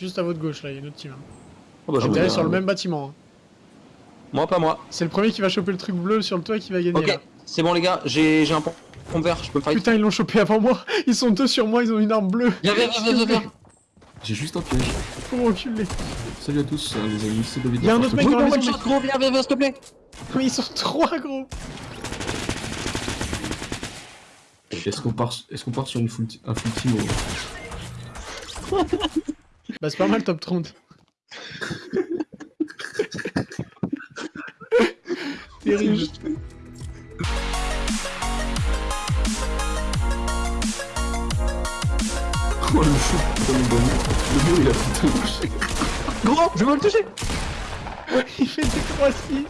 Juste à votre gauche, là, il y a une autre team. Oh, bah, je sur le même bâtiment. hein. Moi, pas moi. C'est le premier qui va choper le truc bleu sur le toit qui va gagner. Ok, c'est bon les gars, j'ai j'ai un pont vert, je peux me fight. Putain, ils l'ont chopé avant moi. Ils sont deux sur moi, ils ont une arme bleue. Viens, viens, viens, viens, viens. J'ai juste un piège. Faut reculer. Salut à tous, euh, les amis, c'est David. Il y a un autre mec dans la maison. one shot, gros, viens, viens, viens, s'il te plaît. Mais ils sont trois, gros. Est-ce qu'on part, est qu'on part sur une full un full team ou- Bah, c'est pas mal, top 30. Terrible. Oh le fou, le bon. Le bleu il a putain touché. Gros, je veux le toucher. Il fait des 3-6.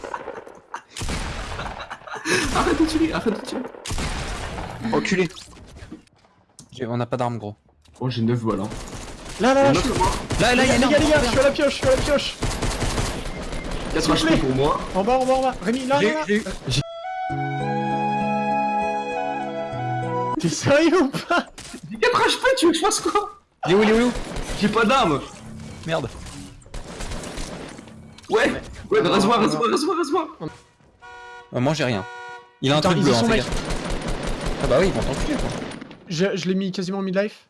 Arrête de tirer, arrête de tirer. Enculé. On a pas d'armes, gros. Oh j'ai 9 balles hein. Là, là, là, je en suis... Là, là, il y a Les gars, les gars, je suis à la pioche, je suis à la pioche. 4 S'il vous plaît. HP pour moi? En bas, en bas, en bas. Rémi, là, J'ai là, là. T'es sérieux ou pas? J'ai 4 HP, tu veux que je fasse quoi? Il est où, il est où, J'ai pas d'armes. Merde. Ouais, ouais, rase-moi, rase-moi, rase-moi, rase-moi. Euh, moi, j'ai rien. Il a un truc bleu, y hein, gaffe. Ah bah oui, ils vont t'enculer, quoi. Je, je l'ai mis quasiment mid-life.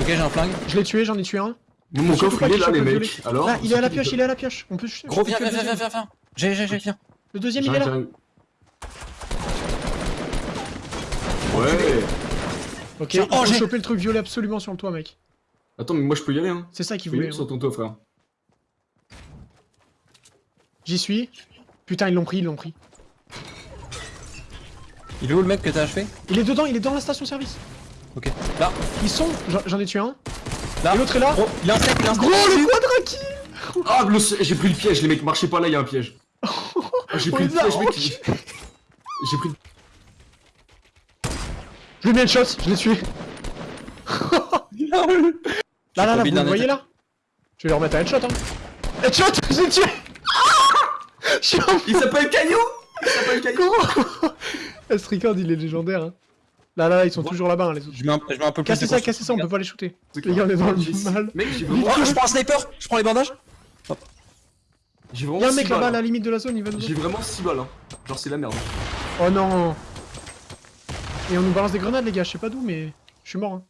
Ok, j'ai un flingue. Je l'ai tué, j'en ai tué un. Mais mon coffre il est là les le mecs. Alors Là, il est à la pioche, il est à la pioche. On peut je- Gros, viens, viens, viens, viens, deuxième. viens, viens. J'ai, j'ai, j'ai, viens. Le deuxième, il est là. Ouais. Ok, oh, j'ai- choper le truc violet absolument sur le toit, mec. Attends, mais moi je peux y aller hein. C'est ça qu'il voulait. une sur hein. ton toit frère. J'y suis. Putain, ils l'ont pris, ils l'ont pris. Il est où le mec que t'as achevé? Il est dedans, il est dans la station service. Ok. Là, Ils sont. J'en- ai tué un. là. Et l'autre est là. Gros, il a un il a un Gros, le quadra kill Ah, le- j'ai pris le piège, les mecs, marchez pas là, il y a un piège. Ah, j'ai pris le piège, mec. J'ai pris. Je lui ai mis un shot, je l'ai tué. Là, là, là, J'ai vous le voyez là Je vais leur mettre un headshot, hein. Headshot J'ai tué Il s'appelle Caillou Il s'appelle Caillou Ce record, il est légendaire, hein. Là, là, là, ils sont toujours là-bas, hein, les autres. Je mets un, je mets un peu plus Cassez de ça, cassez ça, on peut pas les shooter. Les gars, on est dans le J'ai- mal. Mec, j'ai vraiment. Oh, je prends un sniper, je prends les bandages. J'ai vraiment. Y'a un mec là-bas à balles, la hein. limite de la zone, il va nous. J'ai vraiment 6 balles, hein. Genre, c'est la merde. Oh non Et on nous balance des grenades, les gars, je sais pas d'où, mais. Je suis mort, hein.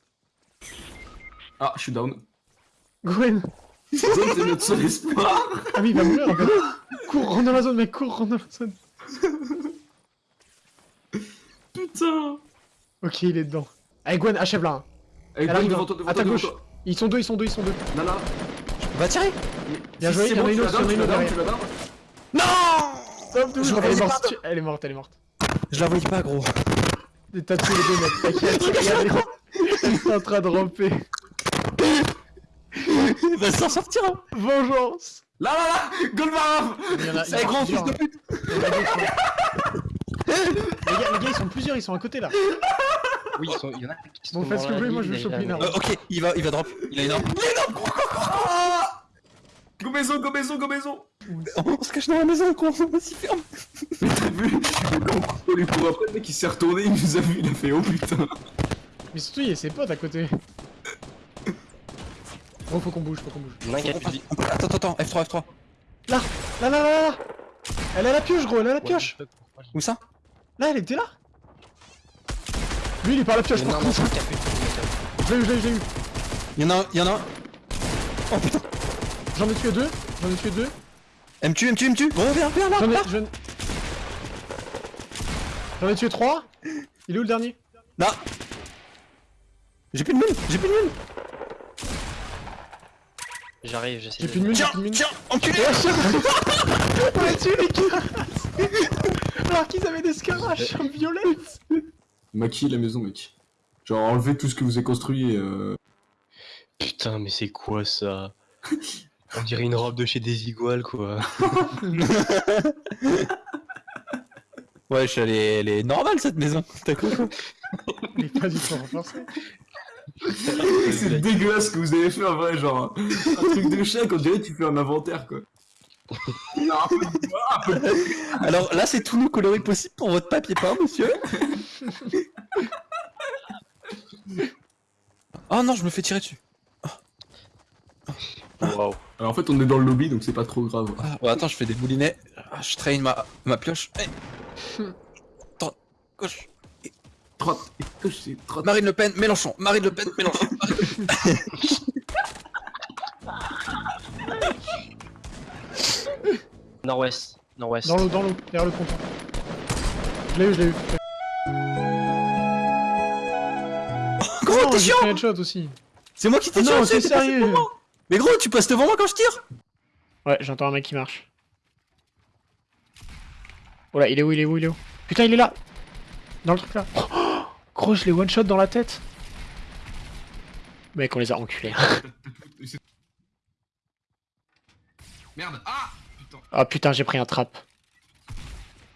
Ah, je suis down. Gwen c'est notre seul espoir. Ah oui, il va mourir en fait. Cours, rentre dans la zone, mec, cours, rentre dans la zone. Putain. Ok, il est dedans. Allez, Gwen, achève là. hein. Allez, Elle arrive, devant hein. toi, devant À toi, ta devant gauche. toi. Ils sont deux, ils sont deux, ils sont deux. Nana. Va tirer. Bien Si joué, il y en a une autre, il y en a une autre. Non Elle est morte, elle est morte, elle est morte. Je la voyais pas, gros. T'as tué les deux mecs, t'inquiète, regarde, elle est en train de ramper. Il va s'en sortir. hein. Vengeance Là, là, là Golvarov Il y en a- il y en C'est a grand fils de hein. pute. Il y en a d'autres, hein. Les gars, les gars, ils sont plusieurs, ils sont à côté là. Oui, ils sont- il y en a qui sont Bon, faites ce que vous voulez, moi, je vais choper une arme. Euh, ok, il va, il va drop. Il a une arme. Go maison, go maison, go maison On se cache dans la maison, con. Vas-y, ferme. Mais t'as vu On lui court après, le mec il s'est retourné, il nous a vu, il a fait oh putain Mais surtout, il y a ses potes à côté. Bon, faut qu'on bouge, faut qu'on bouge. Il a a. On Attends, attends, attends, F3, F3. Là, là, là, là, là Elle a la pioche, gros, elle a la pioche Où ça? Là, elle était là Lui, il est par la pioche, Il y en a par contre. Je l'ai eu, je l'ai eu, je l'ai eu. Il y en a un, il y en a un. Oh putain. J'en ai tué deux, j'en ai tué deux. Elle me tue, elle me tue, elle me tue. Bon, viens, viens là. J'en ai, tué trois. Il est où le dernier? Là. J'ai plus de mine, j'ai plus de mine. J'arrive, j'essaie J'ai de... plus de mine, j'ai plus de mine. tiens, enculé. On a tué les gars Alors qu'ils avaient des scaraches en violette Maquille la maison mec. Genre enlevez tout ce que vous avez construit et euh... Putain, mais c'est quoi ça? On dirait une robe de chez des iguales, quoi. Ouais, je suis allé, elle est normale cette maison. T'as quoi Il est pas du tout renforcé. C'est dégueulasse ce que vous avez fait en vrai, genre un truc de chien on dirait que tu fais un inventaire quoi. Alors là, c'est tout le coloré possible pour votre papier peint, monsieur. oh non, je me fais tirer dessus. Waouh. Alors en fait, on est dans le lobby, donc c'est pas trop grave. Ah, ouais, attends, je fais des moulinets. Ah, Je traîne ma, ma pioche. Eh. Droite, gauche. Et. Marine Le Pen, Mélenchon. Marine Le Pen, Mélenchon. Nord-ouest. Nord-ouest. Dans l'eau, dans l'eau, derrière le comptoir. Je l'ai eu, je l'ai eu. Gros, Non, t'es chiant headshot aussi. C'est moi qui t'ai Ah tiré dessus, sérieux. Mais gros, tu passes devant moi quand je tire Ouais, j'entends un mec qui marche. Oh là, il est où, il est où, il est où? Putain, il est là Dans le truc là. Oh, gros, je l'ai one shot dans la tête. Mec, on les a enculés. Merde, ah. Ah putain, j'ai pris un trap.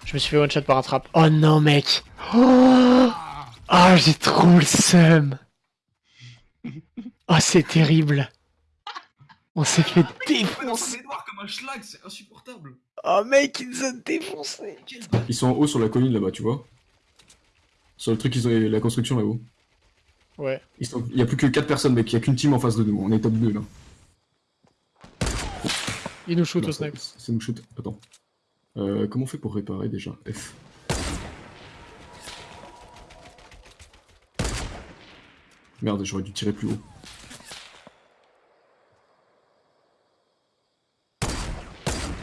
Je me suis fait one shot par un trap. Oh non, mec. Oh, Ah Ah, j'ai trop le seum. Ah, c'est terrible. On s'est fait dans défoncer. comme un schlag, c'est insupportable. Oh mec, il nous a défoncé. Ils sont en haut sur la colline là-bas, tu vois. Sur le truc, ils ont la construction là-haut. Ouais. Ils sont... Il y a plus que 4 personnes, mec. Il y a qu'une team en face de nous. On est top 2 là. Il nous shoot Non, au ça- snipe. C'est nous shoot. Attends. Euh, comment on fait pour réparer déjà F? Merde, j'aurais dû tirer plus haut.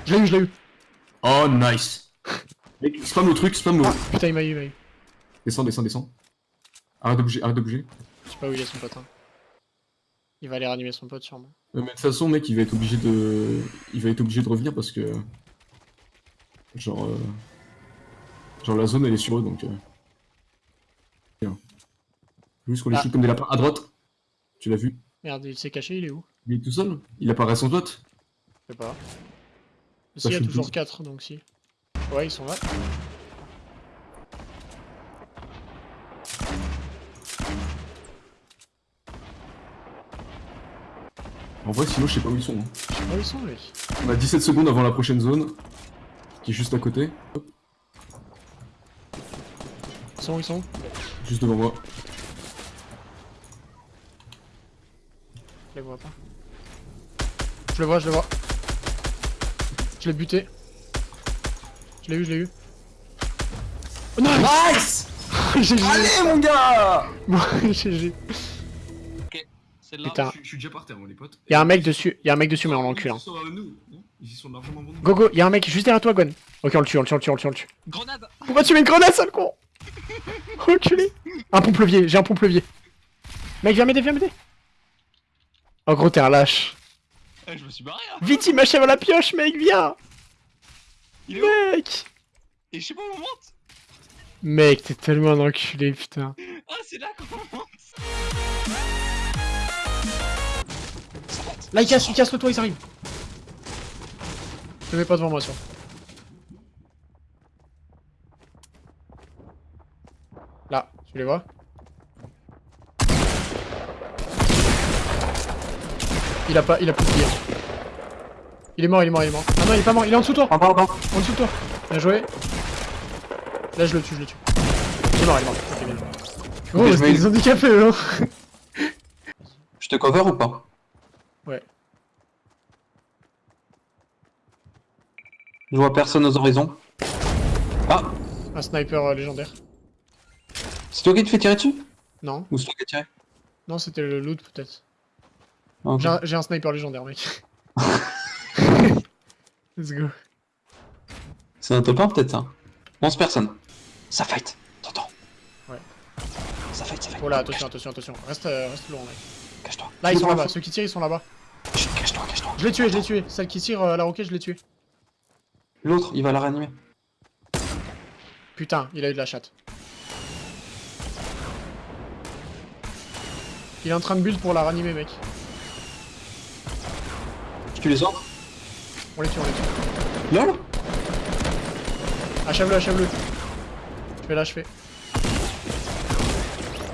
Je l'ai eu, je l'ai eu. Oh, nice Mec, spam le truc, spam le... Ah, putain, il m'a eu, il m'a eu. Descends, descends, descends. Arrête de bouger, arrête de bouger. Je sais pas où il est son pote. Il va aller ranimer son pote sûrement. Mais de toute façon, mec, il va être obligé de... Il va être obligé de revenir parce que... Genre... euh, Genre la zone, elle est sur eux, donc... Euh... Bien. Juste qu'on les Ah. shoot comme des lapins. À droite? Tu l'as vu? Merde, il s'est caché, il est où? Il est tout seul Il apparaît sans pote Je sais pas. Si, il y a toujours tous. 4, donc si. Ouais, ils sont là. En vrai, sinon, je sais pas où ils sont. hein. Je sais pas où ils sont. On a 17 secondes avant la prochaine zone. Qui est juste à côté. Hop, Ils sont où ils sont juste devant moi. Je les vois pas. Je le vois, je le vois. Je l'ai buté. Je l'ai eu, je l'ai eu. Oh, nice Nice GG Allez, mon gars Bon, GG. C'est Putain. Suis déjà par terre, moi, les potes. Y'a un mec dessus, y'a un mec dessus, mais on l'encule. Hein. Ils sont à nous, non? Ils y sont largement nous. Go go, y'a un mec juste derrière toi, Gwen. Ok, on le tue, on le tue, on le tue, on le tue, on le tue. Grenade Pourquoi tu mets une grenade, sale con Enculé Un pompe-levier, j'ai un pompe-levier. Mec, viens m'aider, viens m'aider. Oh gros, t'es un lâche. Eh, Je me suis barré là Vite, il m'achève à la pioche, mec, viens Il est où? Mec Et je sais pas où on monte Mec, t'es tellement un enculé, putain. Ah, c'est là qu'on monte Là, il casse, il casse le toit, ils arrivent. Te mets pas devant moi, sûr. Là, tu les vois? Il a pas, il a plus de tir. Il est mort, il est mort, il est mort. Ah non, il est pas mort, il est en dessous de toi. En bas, en bas En dessous de toi. Bien joué. Là, je le tue, je le tue. Il est mort, il est mort. Ok, bien joué. Oh, je c'était des handicapés, eux, hein. Je te cover ou pas? Ouais. Je vois personne aux horizons. Ah Un sniper euh, légendaire. C'est toi qui te fais tirer dessus? Non, Ou c'est toi qui as tiré? Non, c'était le loot, peut-être. Ah. J'ai un, sniper légendaire, mec. Let's go. C'est un top 1 peut-être ça 11 personnes. Ça fight, t'entends? Ouais. Ça fight, ça fight. Oh là, attention, attention, attention. Reste, euh, reste loin, mec. Cache-toi. Là, ils Je sont là-bas. je- Ceux qui tirent, ils sont là-bas. Cache-toi, cache-toi. Je l'ai tué, je l'ai tué. Celle qui tire euh, la roquette, je l'ai tué. L'autre, il va la réanimer. Putain, il a eu de la chatte. Il est en train de build pour la ranimer, mec. Tu les autres On les tue, on les tue. LOL Achève-le, achève-le. Je vais l'achever.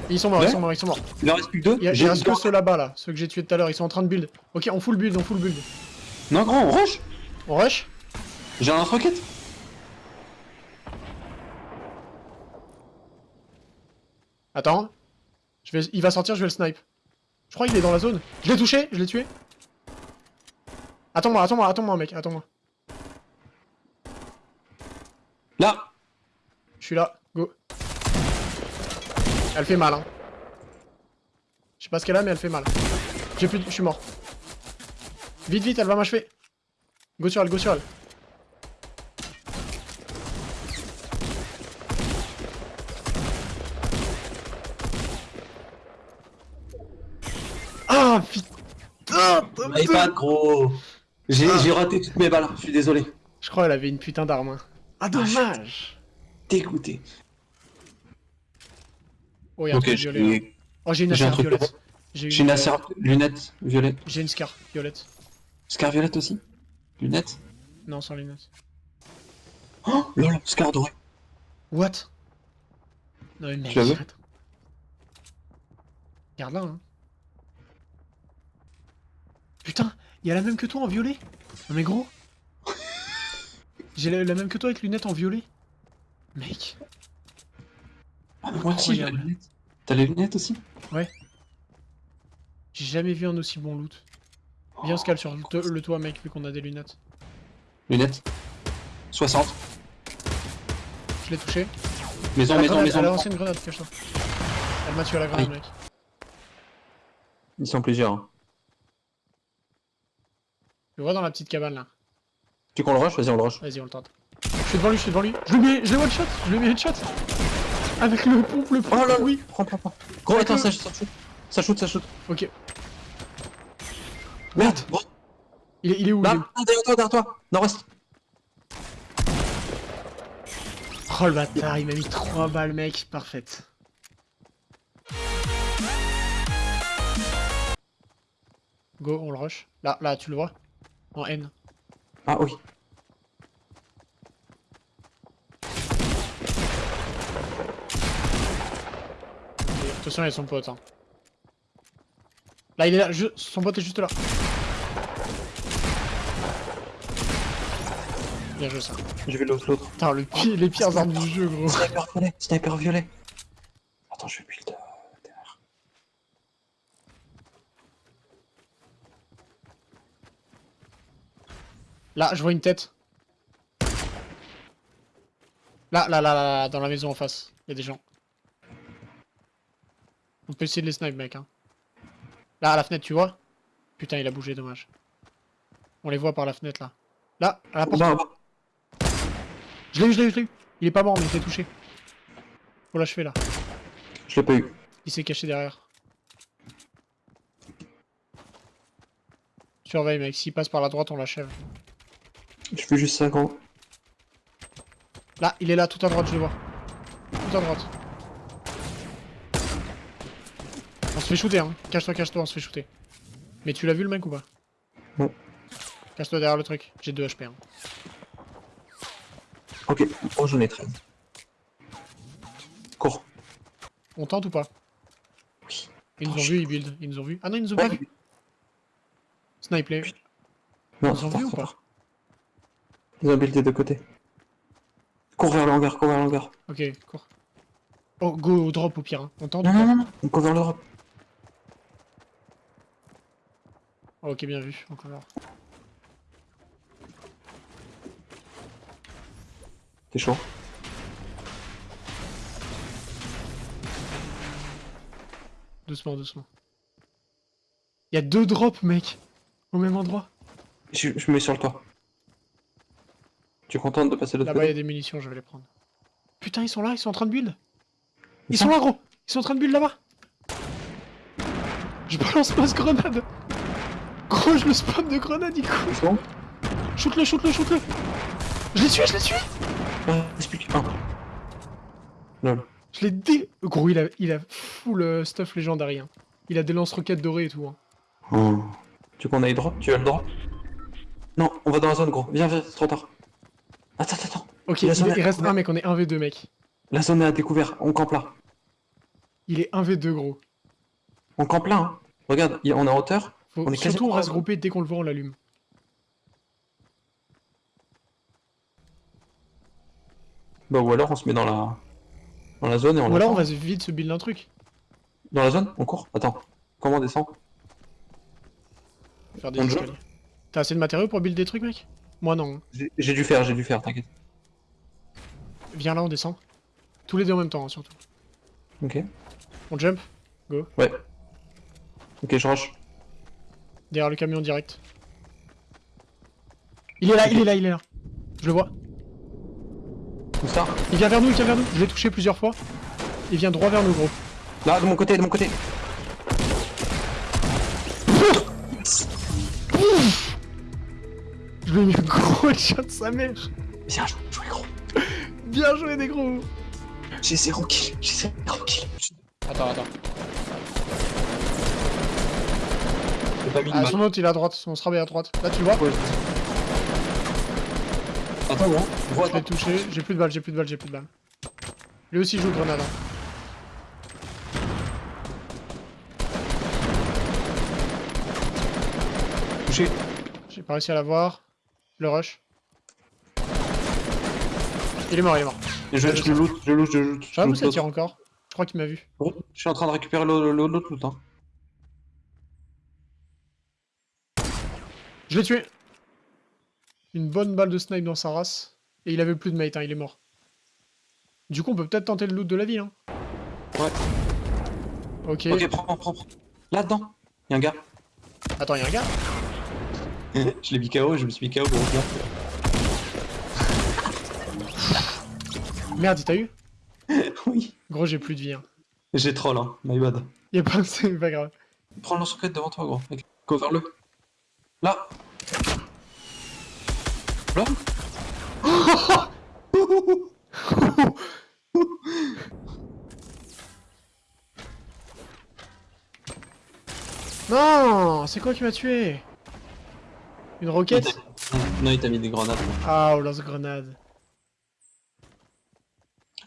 Ils sont morts, Ouais. ils sont morts, ils sont morts. Il en reste plus que deux Il y a, que ceux là-bas, là. Ceux que j'ai tués tout à l'heure, ils sont en train de build. Ok, on full build, on full build. Non, grand, on rush On rush J'ai un lance-roquette Attends. Je vais... Il va sortir, je vais le snipe. Je crois qu'il est dans la zone. Je l'ai touché, je l'ai tué. Attends-moi, attends-moi, attends-moi, mec, attends-moi. Là Je suis là. Elle fait mal, hein. Je sais pas ce qu'elle a, mais elle fait mal. J'ai plus de... Je suis mort. Vite, vite, elle va m'achever. Go sur elle, go sur elle. Ah, putain Mais pas gros J'ai Ah. j'ai raté toutes mes balles, je suis désolé. Je crois qu'elle avait une putain d'arme. hein. Ah, dommage Dégoûté. Oh, y'a un truc violet. là. j'ai Oh, j'ai une j'ai un truc violette. J'ai une euh, acer lunettes violettes. J'ai une scar violette. Scar violette aussi? Lunettes? Non, sans lunettes. Oh lol, Scar doré. What? Non mais mec, Tu. Regarde là, hein. Putain, il y a la même que toi en violet Non mais gros J'ai la, la même que toi avec lunettes en violet Mec Ah, moi aussi j'ai la lunette. T'as les lunettes aussi J'ai jamais vu un aussi bon loot. Viens on se cale sur le, to- le toit mec vu qu'on a des lunettes. Lunettes 60. Je l'ai touché. Maison, maison, grenade, maison. elle a lancé une grenade, cache-toi. Elle m'a tué à la grenade Aïe. mec. Ils sont plusieurs. hein. Je le vois dans la petite cabane là. Tu qu'on le rush? Vas-y, on le rush. Vas-y on le tente. Je suis devant lui, je suis devant lui. Je lui mets, je l'ai one shot, je lui ai mis headshot. Avec le pompe, le pompe, Oh là oui. Prends, prends, prends. Gros, attends, le- ça, ça shoot. Ça shoot, ça shoot. Ok. Merde Gros, Il est, il est où, il est où Là, derrière toi, derrière toi Nord-ouest Oh le bâtard, il m'a mis 3 balles mec, parfaite. Go, on le rush. Là, là, tu le vois? En N. Ah oui. Attention, il y a son pote. Hein. Là, il est là, ju- son pote est juste là. Bien joué ça. Je vais l'autre, l'autre. Putain, le pi- les pires armes du jeu, gros. Sniper violet, sniper violet. Attends, je vais build. euh, derrière. Là, je vois une tête. Là, là, là, là, là, dans la maison en face. Il y a des gens. On peut essayer de les snipe, mec. Hein. Là, à la fenêtre, tu vois Putain, il a bougé, dommage. On les voit par la fenêtre, là. Là, à la porte. Bah, bah. Je l'ai eu, je l'ai eu, je l'ai eu. Il est pas mort, mais il s'est touché. Faut l'achever, là. Je l'ai pas eu. Il s'est caché derrière. Surveille, mec. S'il passe par la droite, on l'achève. Je fais juste ça, gros. Là, il est là, tout à droite, je le vois. Tout à droite. On se fait shooter, hein. Cache-toi, cache-toi, on se fait shooter. Mais tu l'as vu le mec ou pas? Non. Cache-toi derrière le truc. J'ai 2 HP. Hein. Ok, oh, j'en ai 13. Cours. On tente ou pas? Oui. Ils nous ont Franchement. vu, ils build. Ils nous ont vu. Ah non, ils nous ont pas vu. Snipe les. Non, Ils ont trop vu ou pas? Ils ont buildé de côté. Cours vers le hangar, cours vers le hangar. Ok, cours. Oh, go au drop au pire. Hein. On tente Non, ou pas? non, non, non. On court vers l'Europe. Oh, Ok, bien vu. Encore là. T'es chaud. Doucement, doucement. Il y a deux drops, mec. Au même endroit. Je, je me mets sur le toit. Tu es contente de passer de Là-bas, il y a des munitions, je vais les prendre. Putain, ils sont là, ils sont en train de build. Ils sont- là, gros Ils sont en train de build là-bas Je balance ma grenade Gros, je le spam de grenade, il court C'est bon Shoot-le, shoot-le, shoot-le Je l'ai tué, je l'ai tué Ah, explique. Ah. Lol. Je l'ai dé... Gros, il a, il a full euh, stuff légendaire. hein. Il a des lance-roquettes dorées et tout. Hein. Oh. Tu veux qu'on aille drop Tu as le drop Non, on va dans la zone, gros. Viens, viens, c'est trop tard. Attends, attends, attends. Ok, Il il, reste un mec, on est 1v2, mec. La zone est à découvert. On campe là. Il est 1v2, gros. On campe là, hein. Regarde, on est en hauteur. Faut... On est Surtout, on reste groupé, dès qu'on le voit, on l'allume. Bah, ou alors on se met dans la. Dans la zone et on Ou alors, on va vite se build un truc. Dans la zone On court Attends. Comment on descend? Faire des. T'as assez de matériaux pour build des trucs, mec? Moi, non. hein. J'ai dû faire, j'ai dû faire, t'inquiète. Viens là, on descend. Tous les deux en même temps, hein, surtout. Ok. On jump? Ouais. Ok, je rush. Derrière le camion direct. Il est là, il est là, il est là. Je le vois. Où ça Il vient vers nous, il vient vers nous. Je l'ai touché plusieurs fois. Il vient droit vers nous, gros. Là, de mon côté, de mon côté. Je lui ai mis un gros headshot de sa mère. Viens, jouer, jouer gros. Bien joué, des gros. J'ai zéro kill, j'ai zéro kill. Attends, attends. J'ai pas mis de Ah, son autre, il est à droite. On sera bien à droite. Là, tu le vois Ouais, je- Attends, gros. Gros, Je l'ai touché. J'ai plus de balles, j'ai plus de balles, j'ai plus de balles. Lui aussi joue grenade. hein. Touché. J'ai pas réussi à l'avoir. Le rush. Il est mort, il est mort. Et je, je le loot, je le loot, je loot. Je sais pas où ça tire encore. Je crois qu'il m'a vu. Je suis en train de récupérer l'autre loot. Hein. Je l'ai tué. Une bonne balle de snipe dans sa race. Et il avait plus de mate, hein, il est mort. Du coup, on peut peut-être tenter le loot de la ville. Hein. Ouais. Ok. Ok, prends, prends, prends. Là-dedans, y'a un gars. Attends, y'a un gars? Je l'ai mis KO, je me suis mis KO, gros. Viens. Merde, il t'a eu? Oui. Gros, j'ai plus de vie. Hein. J'ai troll, hein. My bad. Y'a pas c'est pas grave. Prends le lance-roquette devant toi, gros. Cover-le. Là. Là. Non C'est quoi qui m'a tué? Une roquette? Non, il t'a mis des grenades. Ah, oh, lance-grenade.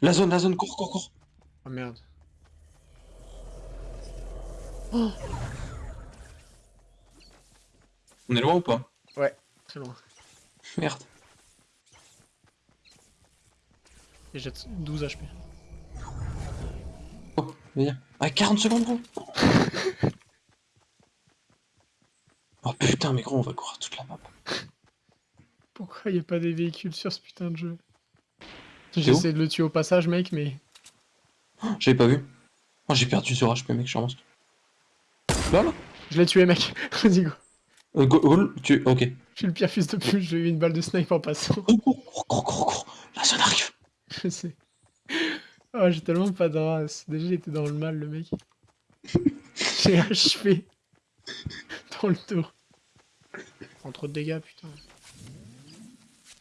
La zone, la zone, cours, cours, cours. Oh merde. On est loin ou pas Très loin. Merde. Et jette 12 HP. Oh, viens. Ah, 40 secondes, gros. oh putain, mais gros, on va courir toute la map. Pourquoi y a pas des véhicules sur ce putain de jeu J'essaie de le tuer au passage, mec, mais... J'avais pas vu. Oh, j'ai perdu sur HP, mec, je suis monstre. Là, là. Je l'ai tué, mec. Vas-y, go. Euh, go, go, tu. Ok. Je suis le pire fils de pute, j'ai eu une balle de snipe en passant. Cours, cours, cours, cours, cours. La zone arrive. Je sais. Oh, j'ai tellement pas de race. Déjà, il était dans le mal, le mec. J'ai HP. Dans le tour. Prends trop de dégâts, putain.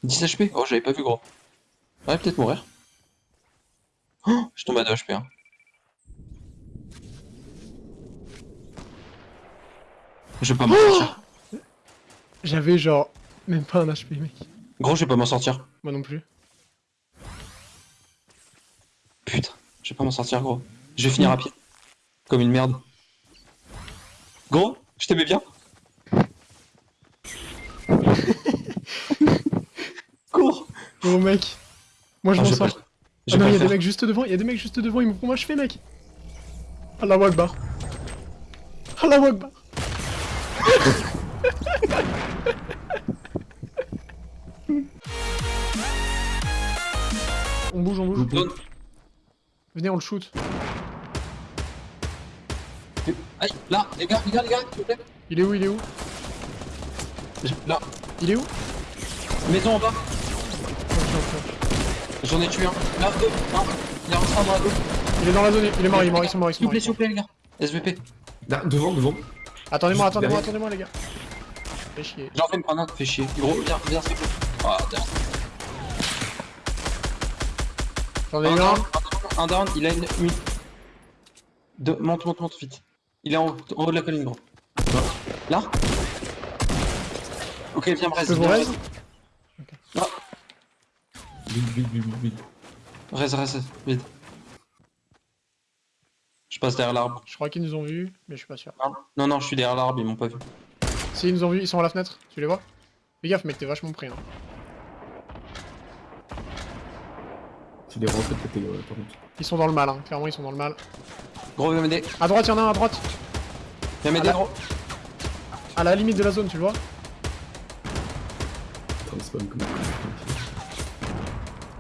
10 HP Oh, j'avais pas vu, gros. Ouais, peut-être mourir. Oh, je tombe à 2 HP. Hein. Je vais pas m'en sortir. J'avais genre... Même pas un HP, mec. Gros, je vais pas m'en sortir. Moi non plus. Putain, je vais pas m'en sortir, gros. Je vais finir à pied. Comme une merde. Gros, je t'aimais bien. Cours Gros, mec. Moi, je Ah, m'en sors. Ah non, pas il y le a des mecs juste devant, il y a des mecs juste devant, ils me font moi je fais mec Allah Akbar Allah Akbar On bouge, on bouge. Zone. Venez, on le shoot. Aïe, là, les gars, les gars, les gars, s'il vous plaît. Il est où, il est où Là, Il est où maison en bas. J'en ai tué un. Là, deux. Un. Il est rentré en bas, deux. Il est dans la zone, il est mort, il est mort, ils sont morts, ils sont S'il vous morts. plaît, s'il vous plaît, les gars. SVP. Là, devant, devant. Attendez-moi, attendez-moi, attendez-moi les gars. Fais chier. J'en fais me prendre un, fais chier. Gros, viens, viens, te plaît. Ah, J'en ai Un down, un down, il a une. une... Deux, monte, monte, monte, vite. Il est en haut, en haut de la colline, gros. Là Ok, viens, me Je reste. Vite, vite, vite, vite, vite. Reste, reste, vite. Je passe derrière l'arbre. Je crois qu'ils nous ont vus, mais je suis pas sûr. Non, non, non, je suis derrière l'arbre, ils m'ont pas vu. Si, ils nous ont vus, ils sont à la fenêtre, tu les vois? Fais gaffe, mec, t'es vachement pris. Hein. Tu les rentres de côté, ouais, par contre. Ils sont dans le mal, hein. clairement, ils sont dans le mal. Gros, viens m'aider. À droite, y'en a un à droite Viens m'aider, gros. À la limite de la zone, tu le vois.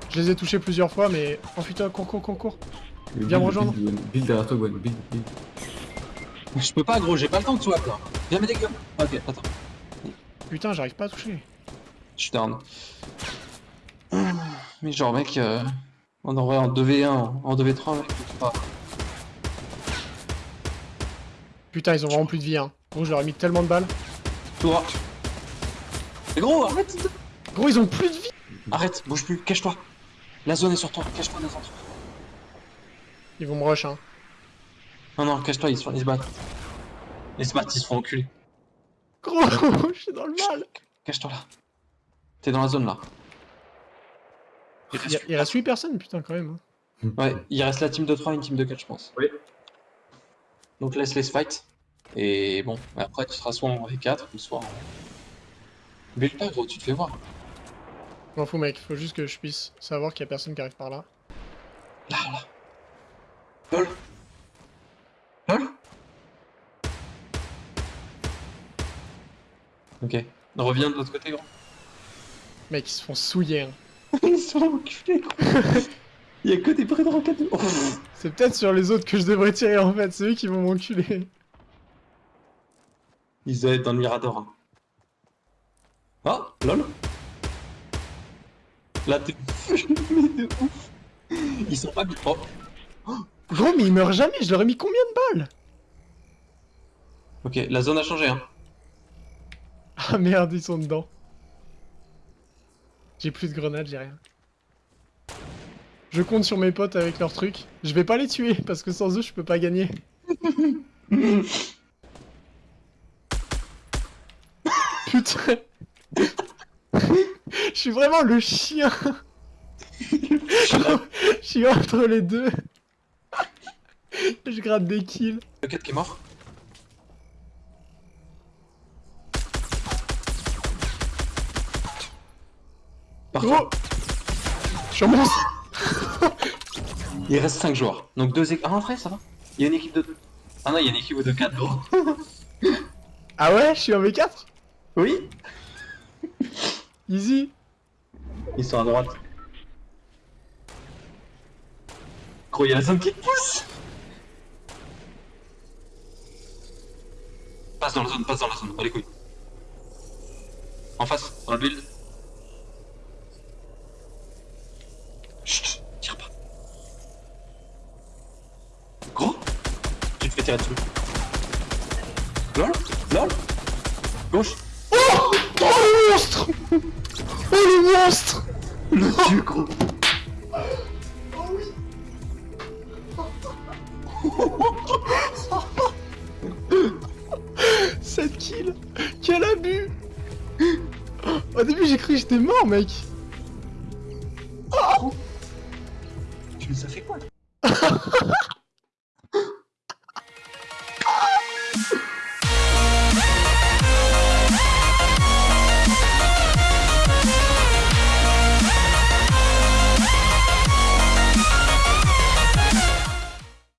Je les ai touchés plusieurs fois, mais... Oh putain, cours, cours, cours, cours. Viens me rejoindre. Build, build derrière toi, Gwen. Build, build. Je peux pas, gros, j'ai pas le temps de swap là. Viens m'aider, gueule. Ok, attends. Putain, j'arrive pas à toucher. Je suis down. Mais genre, mec, euh, on aurait en 2v1, en 2v3, mec, pas. Putain, ils ont vraiment plus de vie, hein. Gros, je leur ai mis tellement de balles. Droit. Mais gros, arrête Gros, ils ont plus de vie Arrête, bouge plus, cache-toi. La zone est sur toi, cache-toi dans un truc. Ils vont me rush, hein. Non, non, cache-toi, ils se, ils se battent. Ils se battent, ils se font enculer. Gros, je suis dans le mal Cache-toi là. T'es dans la zone là. Il reste, il reste 8 personnes, putain, quand même. hein. ouais, il reste la team de 3 et une team de 4, je pense. Oui. Donc laisse-les se fight. Et bon, après tu seras soit en V4 ou soit en. Build pas, gros, tu te fais voir. Je m'en fous, mec. Faut juste que je puisse savoir qu'il y a personne qui arrive par là. Là, là. Lol. Lol. Ok. Reviens de l'autre côté, gros. Mec, ils se font souiller, hein. Ils sont enculés, gros. Il y a que des prêts de roquettes. Oh. C'est peut-être sur les autres que je devrais tirer, en fait. C'est eux qui vont m'enculer. Ils doivent être dans le mirador. hein. Ah, lol. Là, t'es mais de ouf. Ils sont pas bien. Oh. Gros, mais ils meurent jamais. Je leur ai mis combien de balles? Ok, la zone a changé, hein. Ah merde, ils sont dedans. J'ai plus de grenades, j'ai rien. Je compte sur mes potes avec leurs trucs. Je vais pas les tuer parce que sans eux, je peux pas gagner. Putain. Je suis vraiment le chien. Je suis entre les deux. Je gratte des kills. Roquette qui est mort? Gros Je suis un monstre Il reste 5 joueurs. Donc 2 équipes. Ah, en vrai, ça va. Il y a une équipe de 2. Ah non, il y a une équipe de 4, gros. Ah ouais, je suis un V4 Oui Easy Ils sont à droite. Gros, il y a la zone qui te pousse Passe dans la zone, passe dans la zone, pas les couilles. En face, dans le build. Chut, tire pas. Gros Fais tirer dessus. Lol Lol. Gauche. Oh le monstre Oh le monstre Le dieu gros. 7 kills Quel abus. Au début j'ai cru que j'étais mort mec